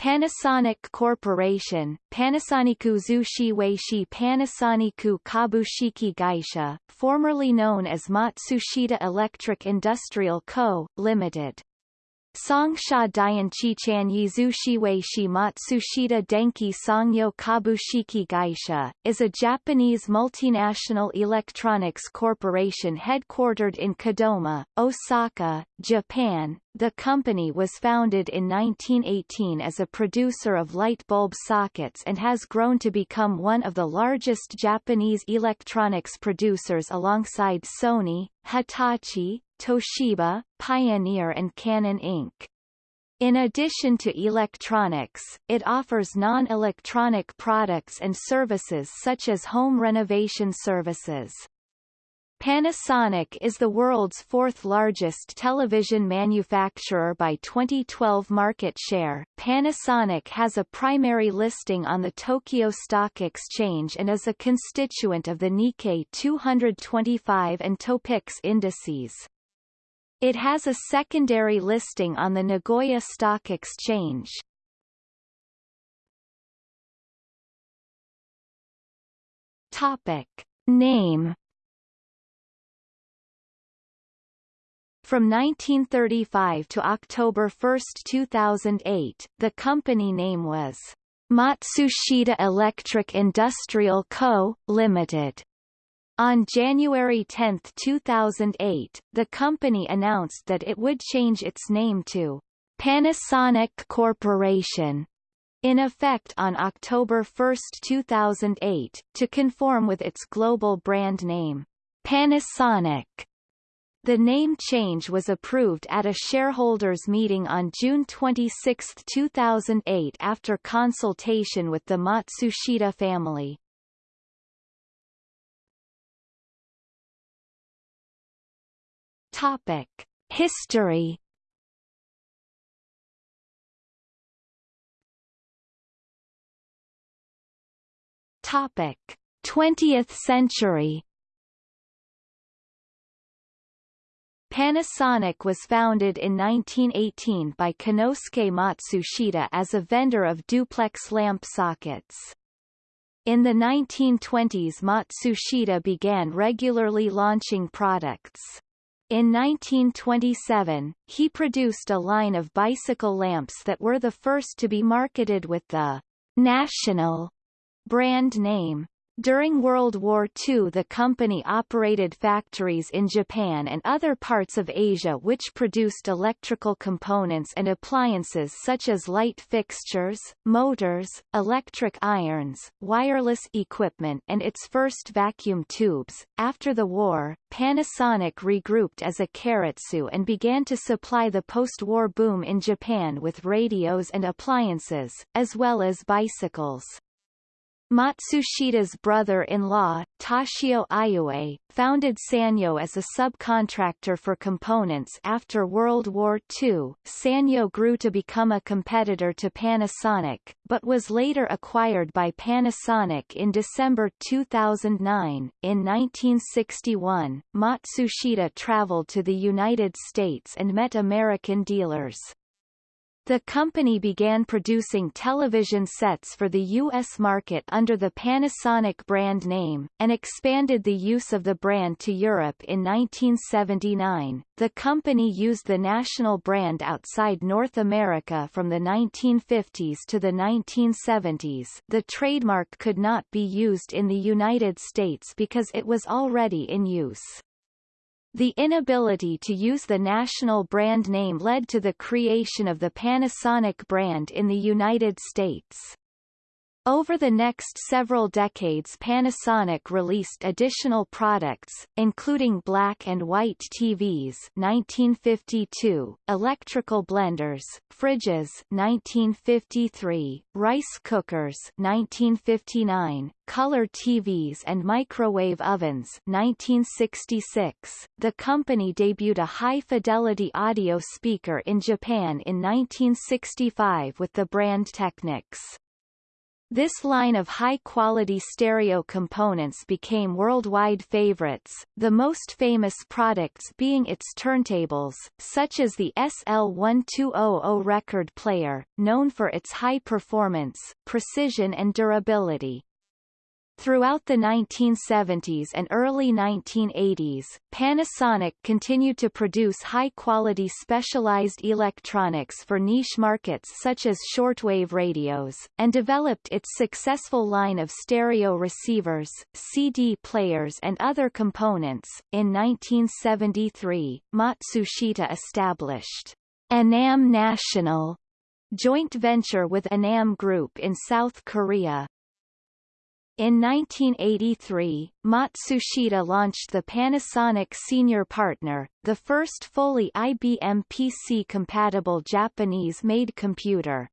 Panasonic Corporation, Panasoniku Zushi Weishi Panasoniku Kabushiki Gaisha, formerly known as Matsushita Electric Industrial Co., Limited. Songsha Dianchichan Yizushiweishi Matsushita Denki Songyo Kabushiki Gaisha, is a Japanese multinational electronics corporation headquartered in Kadoma, Osaka, Japan. The company was founded in 1918 as a producer of light bulb sockets and has grown to become one of the largest Japanese electronics producers alongside Sony, Hitachi, Toshiba, Pioneer and Canon Inc. In addition to electronics, it offers non-electronic products and services such as home renovation services. Panasonic is the world's fourth largest television manufacturer by 2012 market share. Panasonic has a primary listing on the Tokyo Stock Exchange and is a constituent of the Nikkei 225 and Topix indices. It has a secondary listing on the Nagoya Stock Exchange. Topic. Name From 1935 to October 1, 2008, the company name was Matsushita Electric Industrial Co., Limited. On January 10, 2008, the company announced that it would change its name to Panasonic Corporation in effect on October 1, 2008, to conform with its global brand name, Panasonic. The name change was approved at a shareholders' meeting on June 26, 2008 after consultation with the Matsushita family. Topic: History. Topic: 20th century. Panasonic was founded in 1918 by Konosuke Matsushita as a vendor of duplex lamp sockets. In the 1920s Matsushita began regularly launching products. In 1927, he produced a line of bicycle lamps that were the first to be marketed with the National brand name. During World War II the company operated factories in Japan and other parts of Asia which produced electrical components and appliances such as light fixtures, motors, electric irons, wireless equipment and its first vacuum tubes. After the war, Panasonic regrouped as a keiretsu and began to supply the post-war boom in Japan with radios and appliances, as well as bicycles. Matsushita's brother-in-law, Toshio Iue, founded Sanyo as a subcontractor for components after World War II. Sanyo grew to become a competitor to Panasonic, but was later acquired by Panasonic in December 2009. In 1961, Matsushita traveled to the United States and met American dealers. The company began producing television sets for the U.S. market under the Panasonic brand name, and expanded the use of the brand to Europe in 1979. The company used the national brand outside North America from the 1950s to the 1970s. The trademark could not be used in the United States because it was already in use. The inability to use the national brand name led to the creation of the Panasonic brand in the United States. Over the next several decades Panasonic released additional products, including black and white TVs 1952, electrical blenders, fridges 1953, rice cookers 1959, color TVs and microwave ovens 1966. The company debuted a high-fidelity audio speaker in Japan in 1965 with the brand Technics. This line of high-quality stereo components became worldwide favorites, the most famous products being its turntables, such as the SL1200 record player, known for its high performance, precision and durability. Throughout the 1970s and early 1980s, Panasonic continued to produce high-quality specialized electronics for niche markets such as shortwave radios, and developed its successful line of stereo receivers, CD players and other components. In 1973, Matsushita established Anam National joint venture with Anam Group in South Korea, in 1983, Matsushita launched the Panasonic Senior Partner, the first fully IBM PC-compatible Japanese-made computer.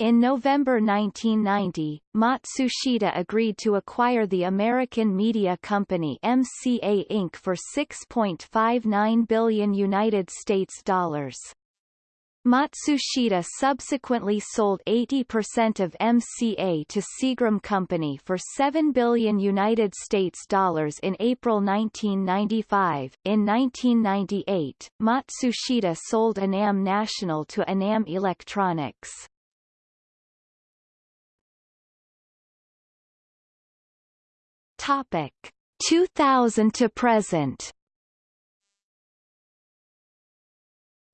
In November 1990, Matsushita agreed to acquire the American media company MCA Inc. for 6.59 billion United States dollars. Matsushita subsequently sold 80% of MCA to Seagram Company for 7 billion United States dollars in April 1995. In 1998, Matsushita sold Anam National to Anam Electronics. Topic 2000 to present.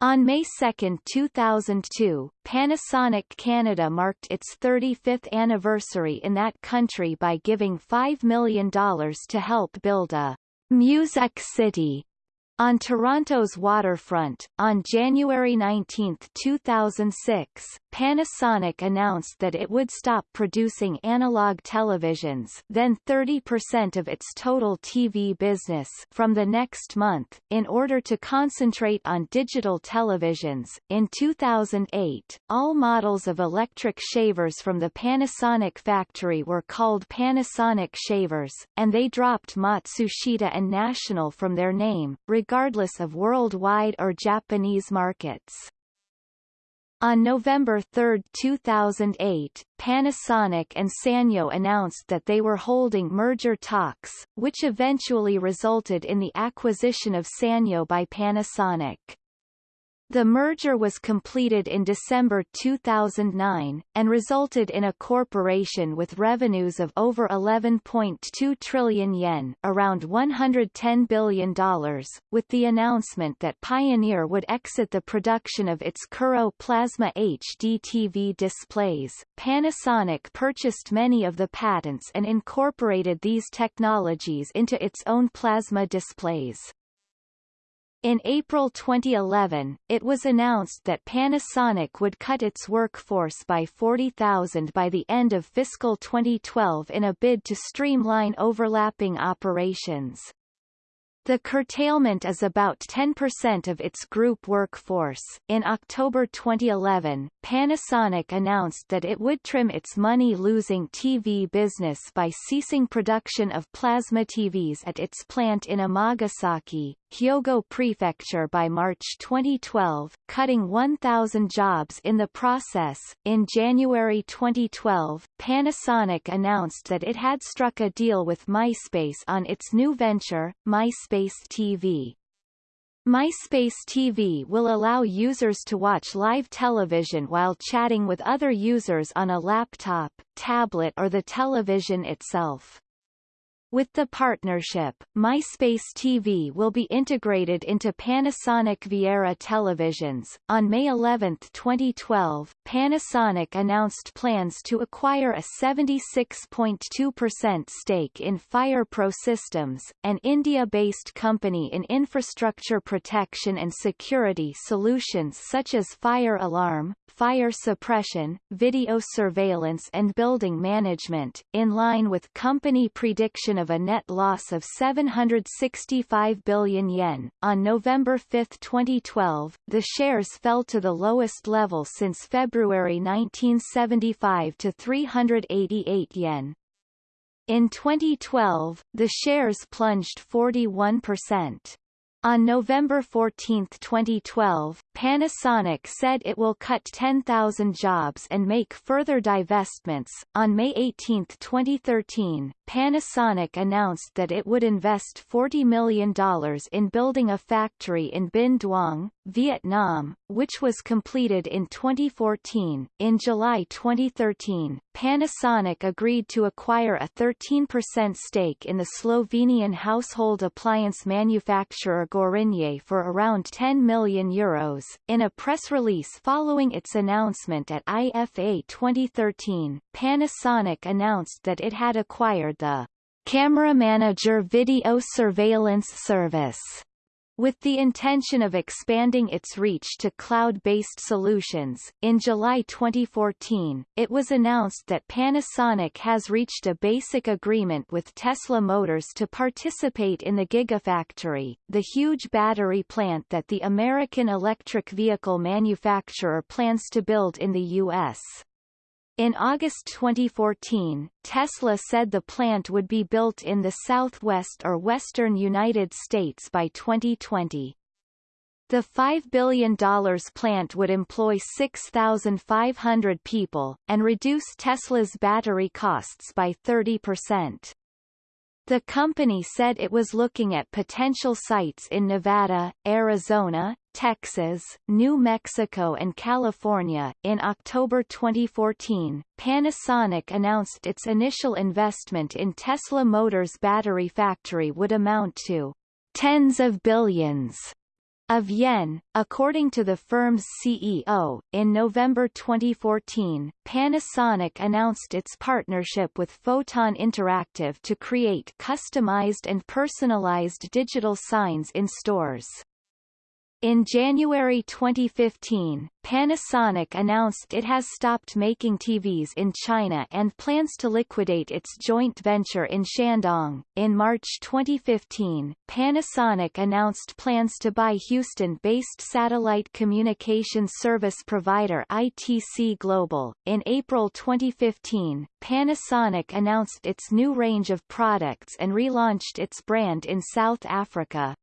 On May 2, 2002, Panasonic Canada marked its 35th anniversary in that country by giving $5 million to help build a Music City on Toronto's waterfront, on January 19, 2006, Panasonic announced that it would stop producing analog televisions then 30% of its total TV business from the next month, in order to concentrate on digital televisions. In 2008, all models of electric shavers from the Panasonic factory were called Panasonic shavers, and they dropped Matsushita and National from their name, regardless of worldwide or Japanese markets. On November 3, 2008, Panasonic and Sanyo announced that they were holding merger talks, which eventually resulted in the acquisition of Sanyo by Panasonic. The merger was completed in December 2009, and resulted in a corporation with revenues of over 11.2 trillion yen around $110 billion, with the announcement that Pioneer would exit the production of its Kuro Plasma HD TV displays. Panasonic purchased many of the patents and incorporated these technologies into its own plasma displays. In April 2011, it was announced that Panasonic would cut its workforce by 40,000 by the end of fiscal 2012 in a bid to streamline overlapping operations. The curtailment is about 10% of its group workforce. In October 2011, Panasonic announced that it would trim its money-losing TV business by ceasing production of plasma TVs at its plant in Amagasaki, Hyogo Prefecture by March 2012, cutting 1,000 jobs in the process. In January 2012, Panasonic announced that it had struck a deal with MySpace on its new venture, MySpace TV. MySpace TV will allow users to watch live television while chatting with other users on a laptop, tablet or the television itself. With the partnership, MySpace TV will be integrated into Panasonic Viera televisions. On May 11, 2012, Panasonic announced plans to acquire a 76.2% stake in FirePro Systems, an India-based company in infrastructure protection and security solutions such as fire alarm, fire suppression, video surveillance and building management, in line with company prediction of a net loss of 765 billion yen. On November 5, 2012, the shares fell to the lowest level since February 1975 to 388 yen. In 2012, the shares plunged 41%. On November 14, 2012, Panasonic said it will cut 10,000 jobs and make further divestments. On May 18, 2013, Panasonic announced that it would invest $40 million in building a factory in Binh Duong, Vietnam, which was completed in 2014. In July 2013, Panasonic agreed to acquire a 13% stake in the Slovenian household appliance manufacturer Gorenje for around 10 million euros. In a press release following its announcement at IFA 2013, Panasonic announced that it had acquired the Camera Manager Video Surveillance Service with the intention of expanding its reach to cloud-based solutions, in July 2014, it was announced that Panasonic has reached a basic agreement with Tesla Motors to participate in the Gigafactory, the huge battery plant that the American electric vehicle manufacturer plans to build in the U.S. In August 2014, Tesla said the plant would be built in the southwest or western United States by 2020. The $5 billion plant would employ 6,500 people, and reduce Tesla's battery costs by 30%. The company said it was looking at potential sites in Nevada, Arizona, Texas, New Mexico and California. In October 2014, Panasonic announced its initial investment in Tesla Motors battery factory would amount to tens of billions of yen, according to the firm's CEO. In November 2014, Panasonic announced its partnership with Photon Interactive to create customized and personalized digital signs in stores. In January 2015, Panasonic announced it has stopped making TVs in China and plans to liquidate its joint venture in Shandong. In March 2015, Panasonic announced plans to buy Houston-based satellite communication service provider ITC Global. In April 2015, Panasonic announced its new range of products and relaunched its brand in South Africa.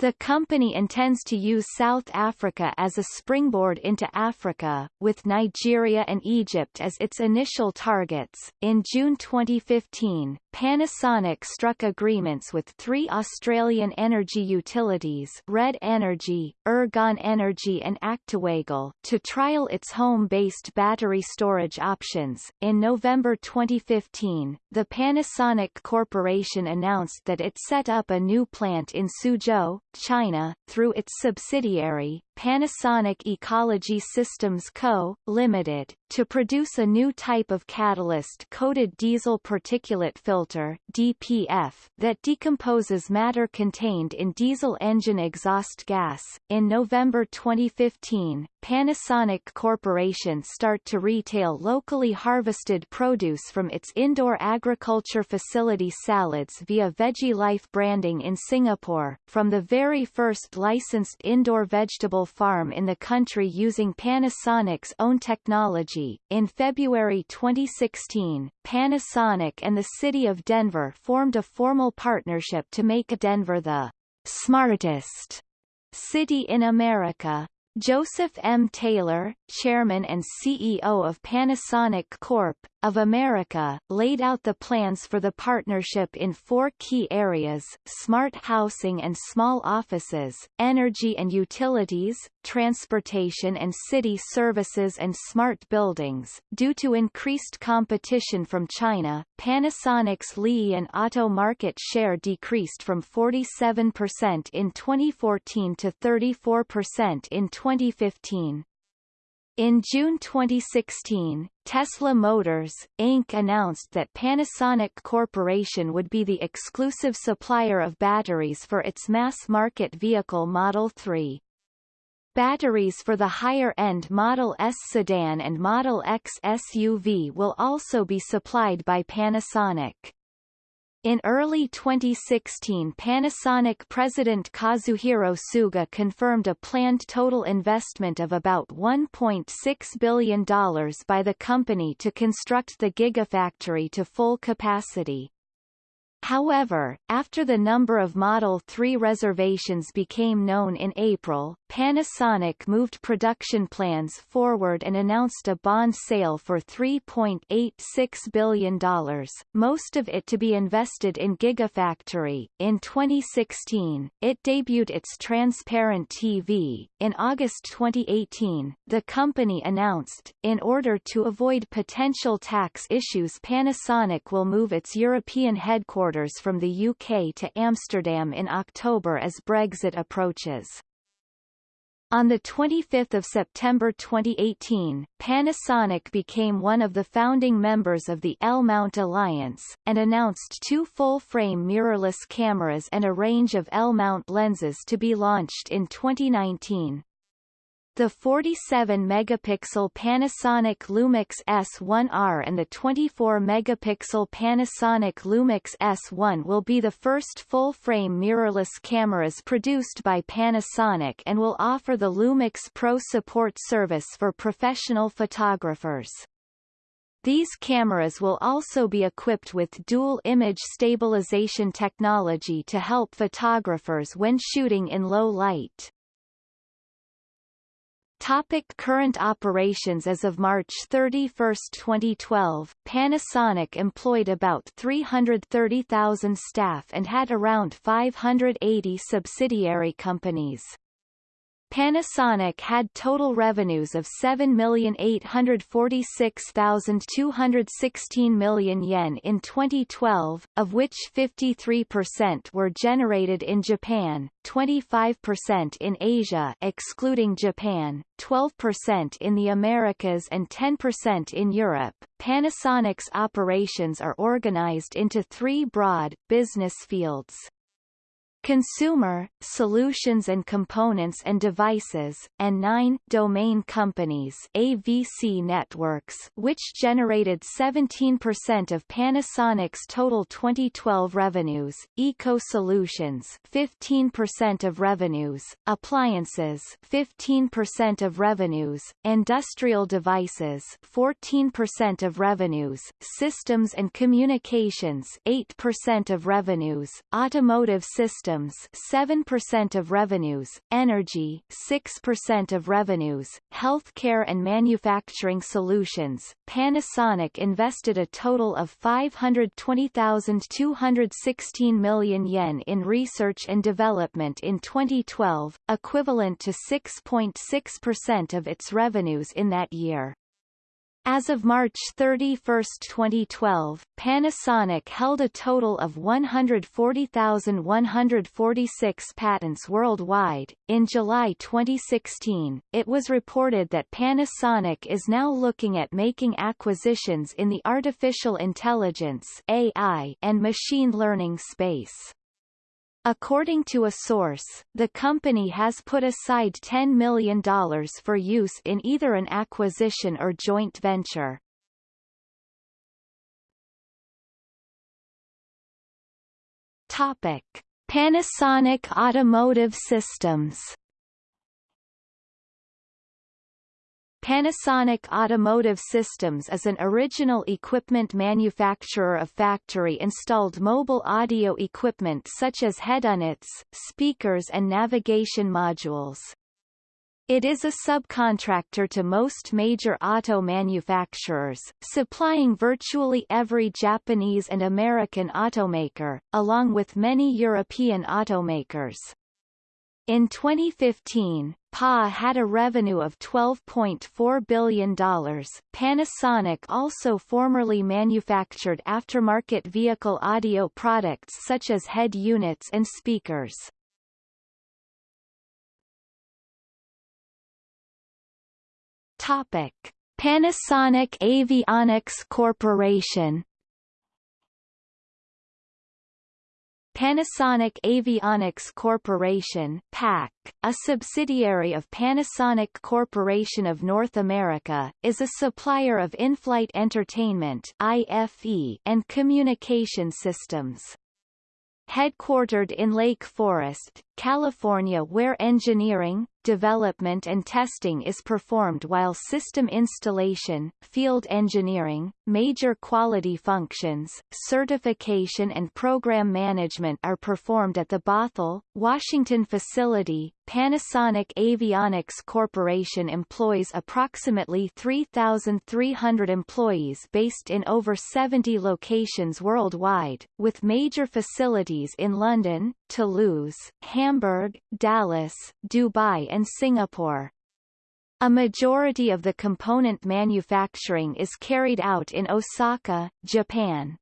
The company intends to use South Africa as a springboard into Africa, with Nigeria and Egypt as its initial targets. In June 2015, Panasonic struck agreements with three Australian energy utilities Red Energy, Ergon Energy and ActewAGL to trial its home-based battery storage options. In November 2015, the Panasonic Corporation announced that it set up a new plant in Suzhou, China, through its subsidiary, Panasonic Ecology Systems Co., Limited, to produce a new type of catalyst-coated diesel particulate filter DPF that decomposes matter contained in diesel engine exhaust gas. In November 2015, Panasonic Corporation start to retail locally harvested produce from its indoor agriculture facility salads via Veggie Life branding in Singapore, from the very first licensed indoor vegetable farm in the country using Panasonic's own technology. In February 2016, Panasonic and the City of Denver formed a formal partnership to make Denver the smartest city in America. Joseph M. Taylor, chairman and CEO of Panasonic Corp. of America, laid out the plans for the partnership in four key areas, smart housing and small offices, energy and utilities, transportation and city services and smart buildings. Due to increased competition from China, Panasonic's Li-ion auto market share decreased from 47% in 2014 to 34% in 2015. In June 2016, Tesla Motors, Inc. announced that Panasonic Corporation would be the exclusive supplier of batteries for its mass-market vehicle Model 3. Batteries for the higher-end Model S sedan and Model X SUV will also be supplied by Panasonic. In early 2016 Panasonic president Kazuhiro Tsuga confirmed a planned total investment of about $1.6 billion by the company to construct the Gigafactory to full capacity. However, after the number of Model 3 reservations became known in April, Panasonic moved production plans forward and announced a bond sale for $3.86 billion, most of it to be invested in Gigafactory. In 2016, it debuted its Transparent TV. In August 2018, the company announced, in order to avoid potential tax issues Panasonic will move its European headquarters from the UK to Amsterdam in October as Brexit approaches. On 25 September 2018, Panasonic became one of the founding members of the L-Mount Alliance, and announced two full-frame mirrorless cameras and a range of L-mount lenses to be launched in 2019. The 47-megapixel Panasonic Lumix S1R and the 24-megapixel Panasonic Lumix S1 will be the first full-frame mirrorless cameras produced by Panasonic and will offer the Lumix Pro support service for professional photographers. These cameras will also be equipped with dual image stabilization technology to help photographers when shooting in low light. Topic current operations As of March 31, 2012, Panasonic employed about 330,000 staff and had around 580 subsidiary companies. Panasonic had total revenues of 7,846,216 million yen in 2012, of which 53% were generated in Japan, 25% in Asia excluding Japan, 12% in the Americas and 10% in Europe. Panasonic's operations are organized into three broad, business fields. Consumer, Solutions and Components and Devices, and 9 Domain Companies AVC Networks which generated 17% of Panasonic's total 2012 revenues, Eco Solutions 15% of revenues, Appliances 15% of revenues, Industrial Devices 14% of revenues, Systems and Communications 8% of revenues, Automotive Systems Systems 7% of revenues, Energy 6% of revenues, Healthcare and Manufacturing Solutions. Panasonic invested a total of 520,216 million yen in research and development in 2012, equivalent to 6.6% of its revenues in that year. As of March 31, 2012, Panasonic held a total of 140,146 patents worldwide. In July 2016, it was reported that Panasonic is now looking at making acquisitions in the artificial intelligence (AI) and machine learning space. According to a source, the company has put aside $10 million for use in either an acquisition or joint venture. Topic. Panasonic Automotive Systems Panasonic Automotive Systems is an original equipment manufacturer of factory-installed mobile audio equipment such as head units, speakers and navigation modules. It is a subcontractor to most major auto manufacturers, supplying virtually every Japanese and American automaker, along with many European automakers. In 2015, PA had a revenue of $12.4 billion. Panasonic also formerly manufactured aftermarket vehicle audio products such as head units and speakers. Topic: Panasonic Avionics Corporation Panasonic Avionics Corporation PAC, a subsidiary of Panasonic Corporation of North America, is a supplier of in-flight entertainment IFE and communication systems. Headquartered in Lake Forest, California where engineering, development and testing is performed while system installation, field engineering, major quality functions, certification and program management are performed at the Bothell, Washington facility. Panasonic Avionics Corporation employs approximately 3,300 employees based in over 70 locations worldwide, with major facilities in London, Toulouse, Hamburg, Dallas, Dubai and Singapore. A majority of the component manufacturing is carried out in Osaka, Japan.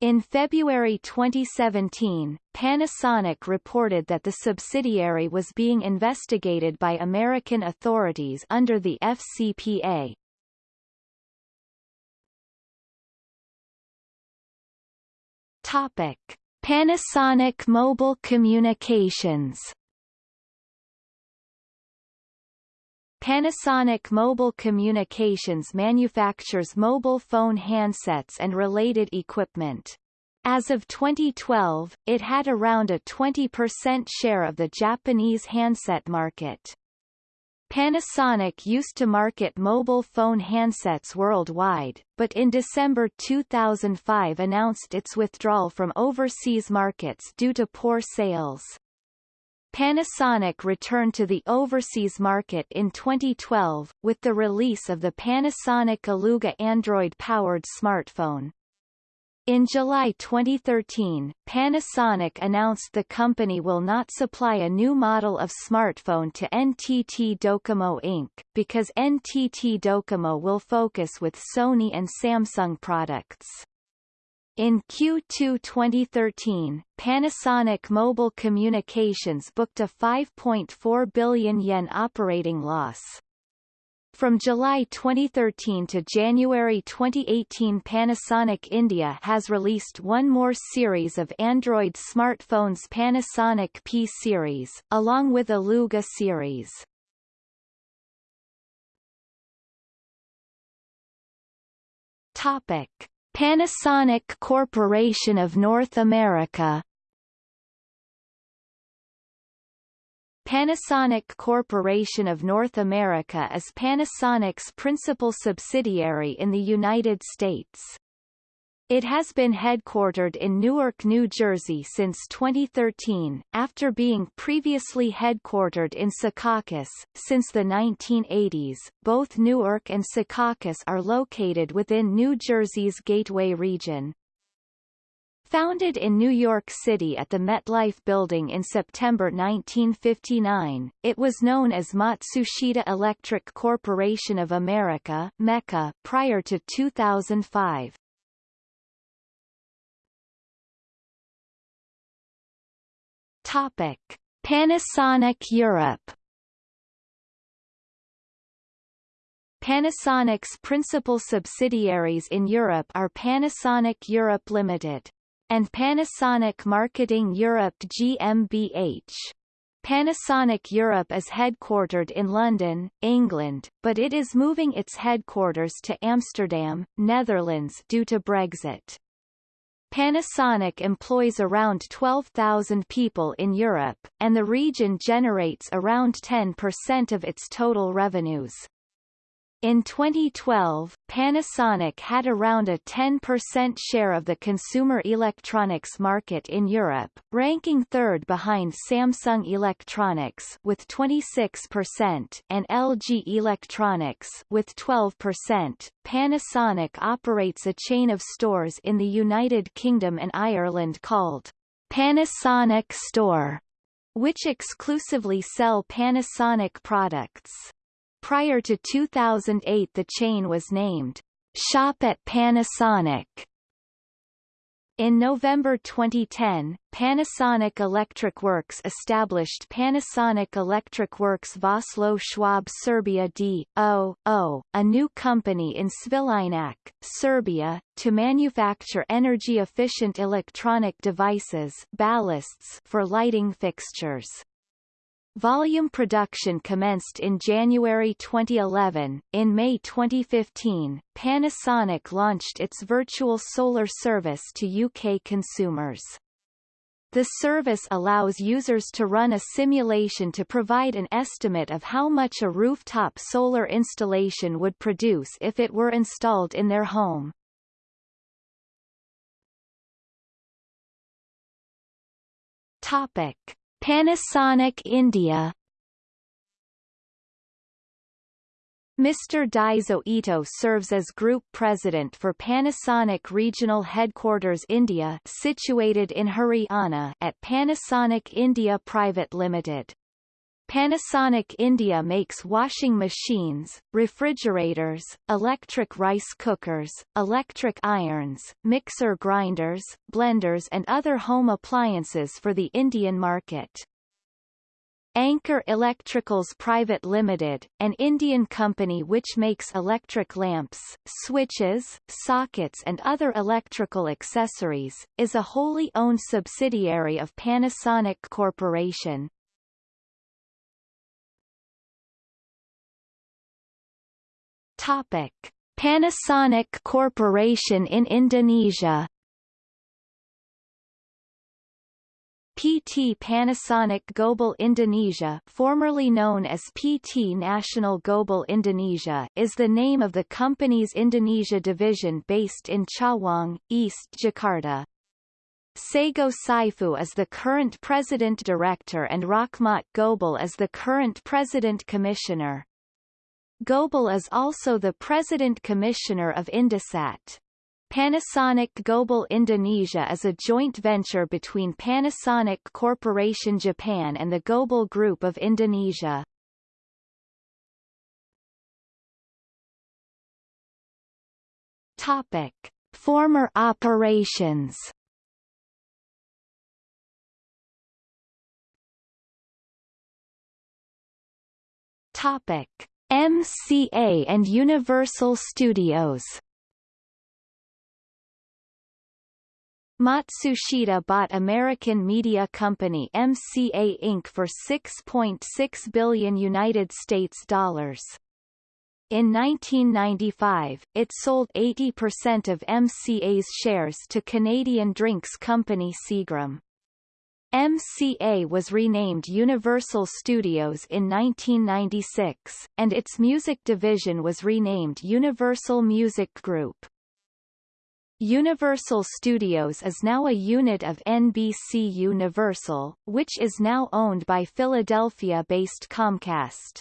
In February 2017, Panasonic reported that the subsidiary was being investigated by American authorities under the FCPA. Topic: Panasonic Mobile Communications Panasonic Mobile Communications manufactures mobile phone handsets and related equipment. As of 2012, it had around a 20% share of the Japanese handset market. Panasonic used to market mobile phone handsets worldwide, but in December 2005 announced its withdrawal from overseas markets due to poor sales. Panasonic returned to the overseas market in 2012, with the release of the Panasonic Eluga Android-powered smartphone. In July 2013, Panasonic announced the company will not supply a new model of smartphone to NTT Docomo Inc., because NTT Docomo will focus with Sony and Samsung products. In Q2 2013, Panasonic Mobile Communications booked a 5.4 billion yen operating loss. From July 2013 to January 2018 Panasonic India has released one more series of Android smartphones Panasonic P series, along with Eluga series. Topic. Panasonic Corporation of North America Panasonic Corporation of North America is Panasonic's principal subsidiary in the United States. It has been headquartered in Newark, New Jersey since 2013, after being previously headquartered in Secaucus. Since the 1980s, both Newark and Secaucus are located within New Jersey's Gateway region. Founded in New York City at the MetLife Building in September 1959, it was known as Matsushita Electric Corporation of America MECA prior to 2005. Topic: Panasonic Europe. Panasonic's principal subsidiaries in Europe are Panasonic Europe Limited and Panasonic Marketing Europe GmbH. Panasonic Europe is headquartered in London, England, but it is moving its headquarters to Amsterdam, Netherlands due to Brexit. Panasonic employs around 12,000 people in Europe, and the region generates around 10% of its total revenues. In 2012, Panasonic had around a 10% share of the consumer electronics market in Europe, ranking third behind Samsung Electronics with 26% and LG Electronics with 12%. Panasonic operates a chain of stores in the United Kingdom and Ireland called Panasonic Store, which exclusively sell Panasonic products. Prior to 2008 the chain was named Shop at Panasonic. In November 2010, Panasonic Electric Works established Panasonic Electric Works Vossloh Schwab Serbia D.O.O., a new company in Svilajnac, Serbia, to manufacture energy-efficient electronic devices ballasts for lighting fixtures. Volume production commenced in January 2011. In May 2015, Panasonic launched its virtual solar service to UK consumers. The service allows users to run a simulation to provide an estimate of how much a rooftop solar installation would produce if it were installed in their home. Topic: Panasonic India Mr. Daizo Ito serves as Group President for Panasonic Regional Headquarters India situated in Haryana at Panasonic India Private Limited. Panasonic India makes washing machines, refrigerators, electric rice cookers, electric irons, mixer grinders, blenders and other home appliances for the Indian market. Anchor Electricals Private Limited, an Indian company which makes electric lamps, switches, sockets and other electrical accessories, is a wholly owned subsidiary of Panasonic Corporation. Topic: Panasonic Corporation in Indonesia. PT Panasonic Gobel Indonesia formerly known as PT Nasional Gobel Indonesia is the name of the company's Indonesia division based in Cawang, East Jakarta. Sego Saifu is the current president director and Rahmat Gobel is the current president Gobel is also the president commissioner of Indosat. Panasonic Gobel Indonesia is a joint venture between Panasonic Corporation Japan and the Gobel Group of Indonesia. Topic: Former operations. Topic: MCA and Universal Studios. Matsushita bought American media company MCA Inc. for 6.6 .6 billion United States dollars. In 1995, it sold 80% of MCA's shares to Canadian drinks company Seagram. MCA was renamed Universal Studios in 1996, and its music division was renamed Universal Music Group. Universal Studios is now a unit of NBC Universal, which is now owned by Philadelphia-based Comcast.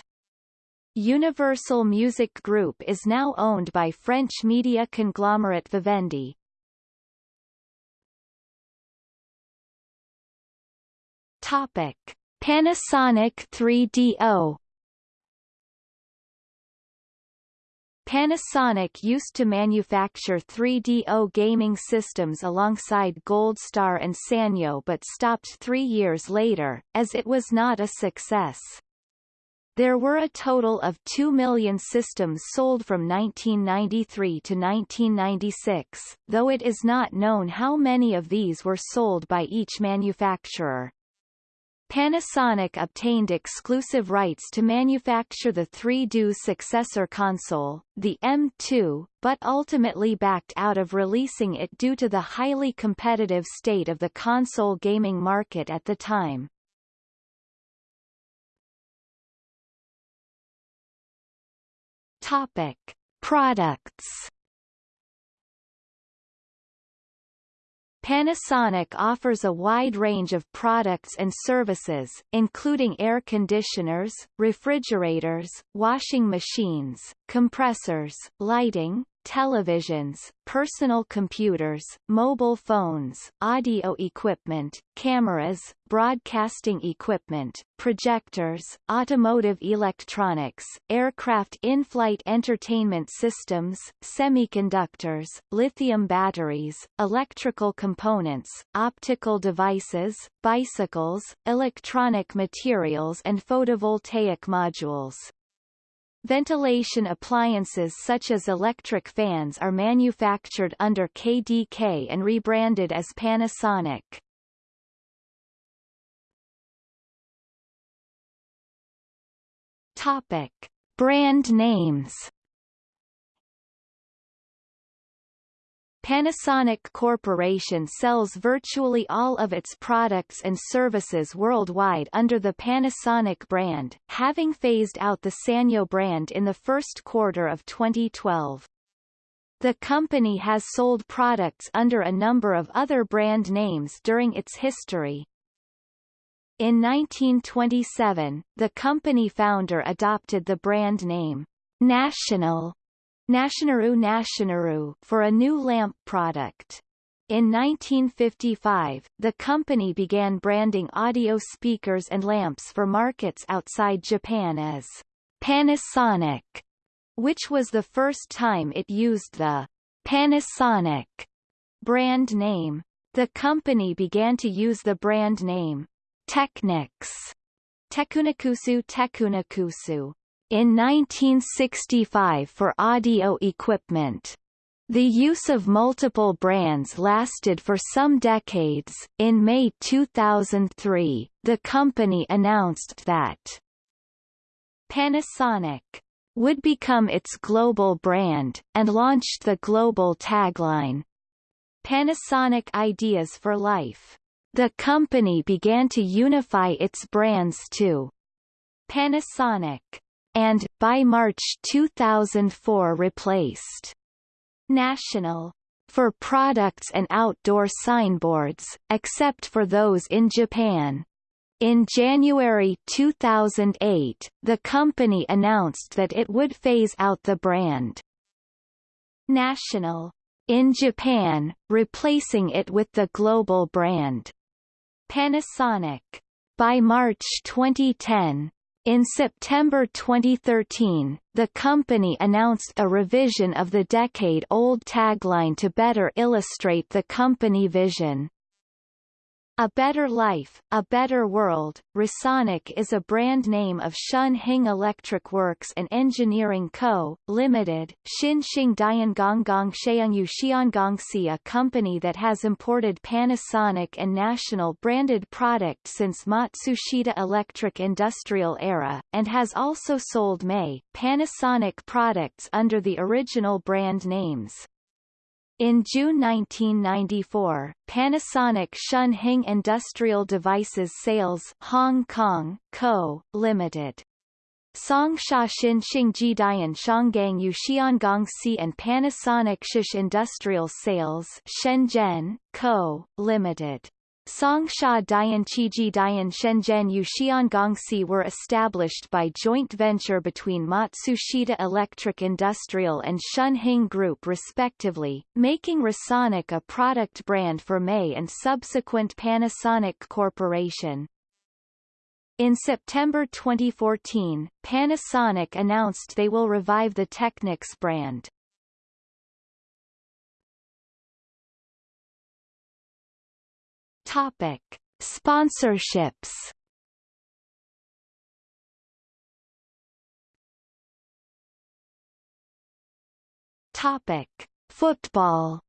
Universal Music Group is now owned by French media conglomerate Vivendi. Topic: Panasonic 3DO Panasonic used to manufacture 3DO gaming systems alongside Gold Star and Sanyo but stopped three years later, as it was not a success. There were a total of 2 million systems sold from 1993 to 1996, though it is not known how many of these were sold by each manufacturer. Panasonic obtained exclusive rights to manufacture the 3DO successor console, the M2, but ultimately backed out of releasing it due to the highly competitive state of the console gaming market at the time. Topic. Products Panasonic offers a wide range of products and services, including air conditioners, refrigerators, washing machines, compressors, lighting, televisions, personal computers, mobile phones, audio equipment, cameras, broadcasting equipment, projectors, automotive electronics, aircraft in-flight entertainment systems, semiconductors, lithium batteries, electrical components, optical devices, bicycles, electronic materials and photovoltaic modules. Ventilation appliances such as electric fans are manufactured under KDK and rebranded as Panasonic. Topic: Brand names Panasonic Corporation sells virtually all of its products and services worldwide under the Panasonic brand, having phased out the Sanyo brand in the first quarter of 2012. The company has sold products under a number of other brand names during its history. In 1927, the company founder adopted the brand name National Nationaru Nationaru for a new lamp product. In 1955, the company began branding audio speakers and lamps for markets outside Japan as Panasonic, which was the first time it used the Panasonic brand name. The company began to use the brand name Technics Tekunakusu Tekunakusu in 1965 for audio equipment. The use of multiple brands lasted for some decades. In May 2003, the company announced that Panasonic would become its global brand, and launched the global tagline, Panasonic Ideas for Life. The company began to unify its brands to Panasonic and, by March 2004 replaced National for products and outdoor signboards, except for those in Japan. In January 2008, the company announced that it would phase out the brand National in Japan, replacing it with the global brand Panasonic. By March 2010, in September 2013, the company announced a revision of the decade-old tagline to better illustrate the company vision. A Better Life, A Better World, Rasonic is a brand name of Shun Hing Electric Works and Engineering Co., Limited, Xin Xing Diangonggong Sheungyu Xiangongxi a company that has imported Panasonic and National branded product since Matsushita Electric Industrial era, and has also sold May, Panasonic products under the original brand names. In June 1994, Panasonic Shun Hing Industrial Devices Sales Hong Kong, Co., Limited. Songsha Shin Xingji Dian Shanggang Yu Si and Panasonic Shish Industrial Sales Shenzhen, Co., Limited. Songsha Dianqiji Dian Shenzhen Yuxiangongsi were established by joint venture between Matsushita Electric Industrial and Shun Hing Group respectively, making Rasonic a product brand for May and subsequent Panasonic Corporation. In September 2014, Panasonic announced they will revive the Technics brand. Topic: Sponsorships. Topic: Football.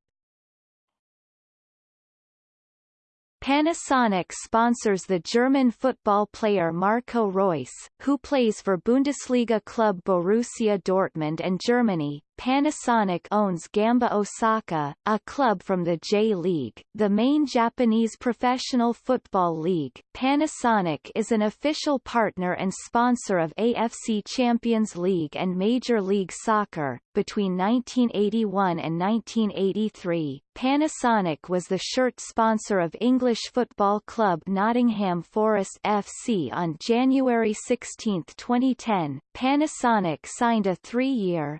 Panasonic sponsors the German football player Marco Reus, who plays for Bundesliga club Borussia Dortmund and Germany. Panasonic owns Gamba Osaka, a club from the J-League, the main Japanese professional football league. Panasonic is an official partner and sponsor of AFC Champions League and Major League Soccer. Between 1981 and 1983, Panasonic was the shirt sponsor of English football club Nottingham Forest FC on January 16, 2010. Panasonic signed a three-year,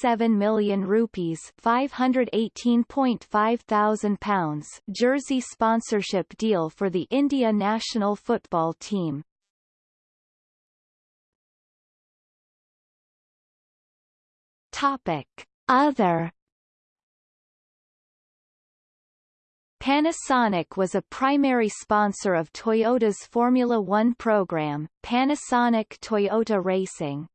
47 million rupees (518.5 thousand pounds) jersey sponsorship deal for the India national football team. Topic: Other Panasonic was a primary sponsor of Toyota's Formula One program, Panasonic Toyota Racing.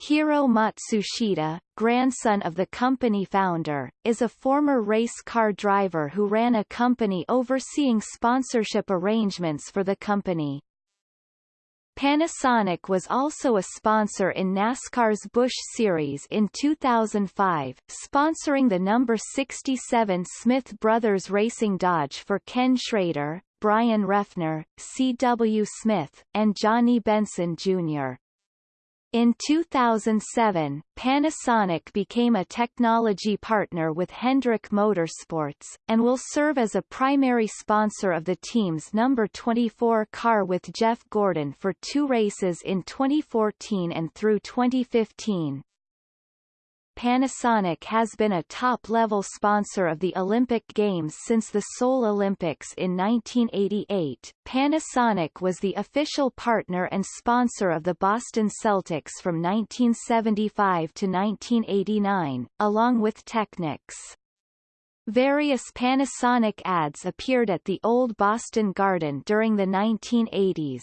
Hiro Matsushita, grandson of the company founder, is a former race car driver who ran a company overseeing sponsorship arrangements for the company. Panasonic was also a sponsor in NASCAR's Busch Series in 2005, sponsoring the number 67 Smith Brothers Racing Dodge for Ken Schrader, Bryan Reffner, C.W. Smith, and Johnny Benson Jr. In 2007, Panasonic became a technology partner with Hendrick Motorsports, and will serve as a primary sponsor of the team's number 24 car with Jeff Gordon for two races in 2014 and through 2015. Panasonic has been a top-level sponsor of the Olympic Games since the Seoul Olympics in 1988. Panasonic was the official partner and sponsor of the Boston Celtics from 1975 to 1989, along with Technics. Various Panasonic ads appeared at the Old Boston Garden during the 1980s.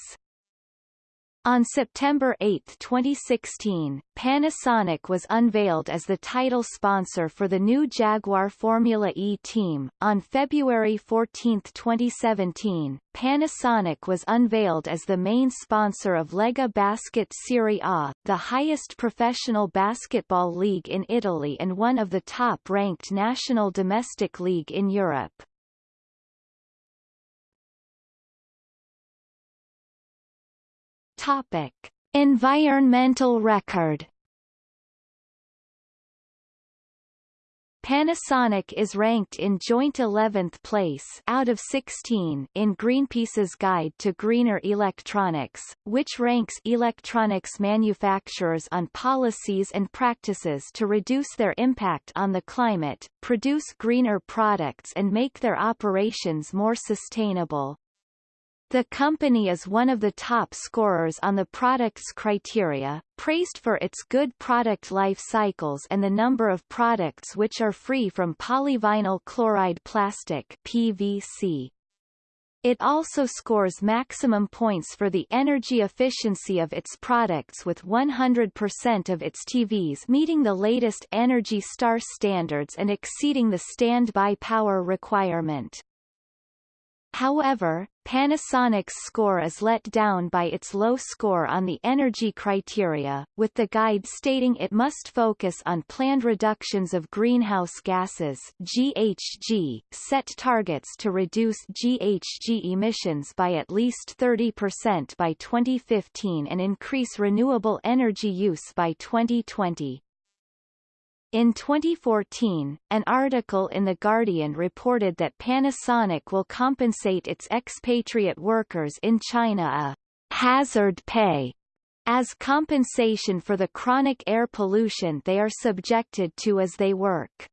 On September 8, 2016, Panasonic was unveiled as the title sponsor for the new Jaguar Formula E team. On February 14, 2017, Panasonic was unveiled as the main sponsor of Lega Basket Serie A, the highest professional basketball league in Italy and one of the top-ranked national domestic league in Europe. Topic: Environmental record. Panasonic is ranked in joint 11th place out of 16 in Greenpeace's Guide to Greener Electronics, which ranks electronics manufacturers on policies and practices to reduce their impact on the climate, produce greener products and make their operations more sustainable. The company is one of the top scorers on the product's criteria, praised for its good product life cycles and the number of products which are free from polyvinyl chloride plastic PVC. It also scores maximum points for the energy efficiency of its products with 100% of its TVs meeting the latest Energy Star standards and exceeding the standby power requirement. However, Panasonic's score is let down by its low score on the energy criteria, with the guide stating it must focus on planned reductions of greenhouse gases GHG, set targets to reduce GHG emissions by at least 30% by 2015 and increase renewable energy use by 2020. In 2014, an article in The Guardian reported that Panasonic will compensate its expatriate workers in China a hazard pay as compensation for the chronic air pollution they are subjected to as they work.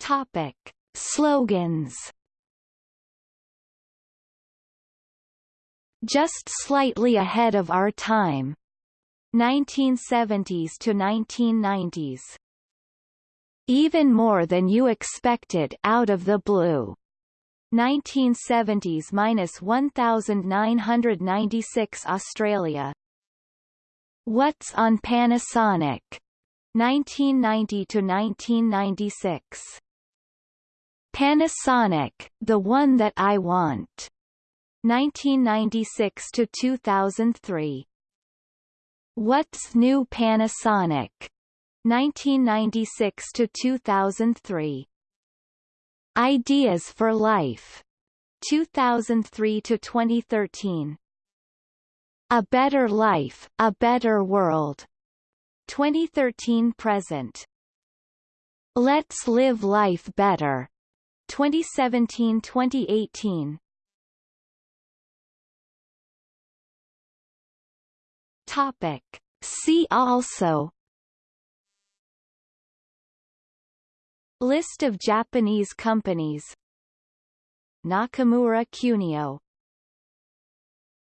Topic. Slogans just slightly ahead of our time. 1970s to 1990s. Even more than you expected out of the blue. 1970s minus 1996 Australia. What's on Panasonic? 1990 to 1996. Panasonic, the one that I want. 1996 to 2003. What's New Panasonic? 1996 to 2003. Ideas for Life. 2003 to 2013. A Better Life, A Better World. 2013 present. Let's Live Life Better. 2017-2018. Topic. See also. List of Japanese companies. Nakamura Kunio